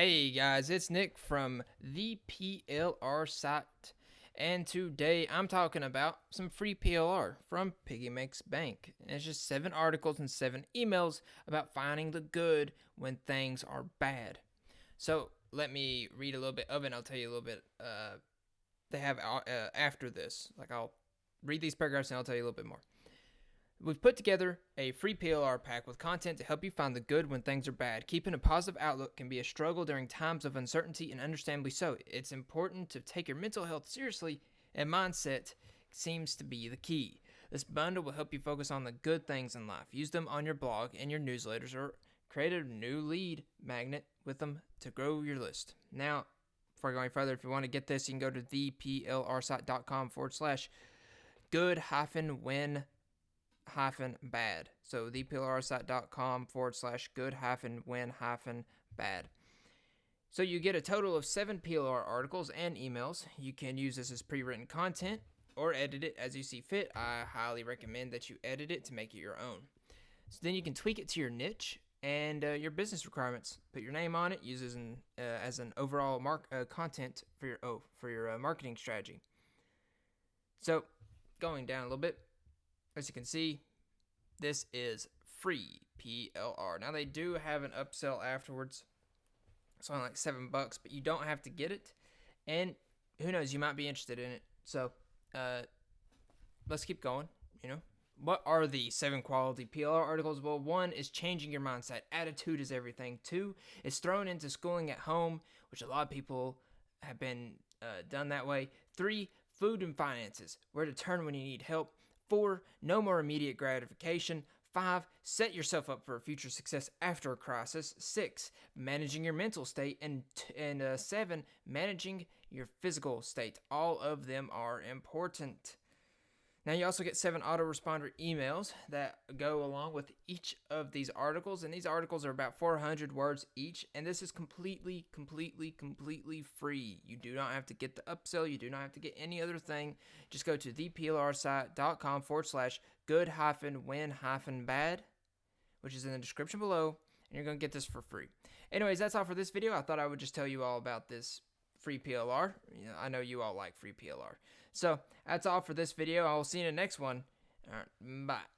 Hey guys, it's Nick from the PLR site, and today I'm talking about some free PLR from Piggy Makes Bank. And it's just seven articles and seven emails about finding the good when things are bad. So let me read a little bit of it. and I'll tell you a little bit. Uh, they have uh, after this. Like I'll read these paragraphs and I'll tell you a little bit more. We've put together a free PLR pack with content to help you find the good when things are bad. Keeping a positive outlook can be a struggle during times of uncertainty, and understandably so. It's important to take your mental health seriously, and mindset seems to be the key. This bundle will help you focus on the good things in life. Use them on your blog and your newsletters, or create a new lead magnet with them to grow your list. Now, before going further, if you want to get this, you can go to theplrsite.com forward slash good hyphen win hyphen bad. So theplrsite.com forward slash good hyphen win hyphen bad. So you get a total of seven PLR articles and emails. You can use this as pre-written content or edit it as you see fit. I highly recommend that you edit it to make it your own. So then you can tweak it to your niche and uh, your business requirements. Put your name on it. Use as an uh, as an overall mark uh, content for your oh for your uh, marketing strategy. So going down a little bit, as you can see, this is free PLR. Now they do have an upsell afterwards. It's only like seven bucks, but you don't have to get it. And who knows, you might be interested in it. So uh, let's keep going. You know, what are the seven quality PLR articles? Well, one is changing your mindset. Attitude is everything. Two is thrown into schooling at home, which a lot of people have been uh, done that way. Three, food and finances. Where to turn when you need help. Four, no more immediate gratification. Five, set yourself up for future success after a crisis. Six, managing your mental state. And, and uh, seven, managing your physical state. All of them are important. Now, you also get seven autoresponder emails that go along with each of these articles. And these articles are about 400 words each. And this is completely, completely, completely free. You do not have to get the upsell. You do not have to get any other thing. Just go to theplrsite.com forward slash good hyphen win hyphen bad, which is in the description below. And you're going to get this for free. Anyways, that's all for this video. I thought I would just tell you all about this free PLR. I know you all like free PLR. So that's all for this video. I will see you in the next one. All right, bye.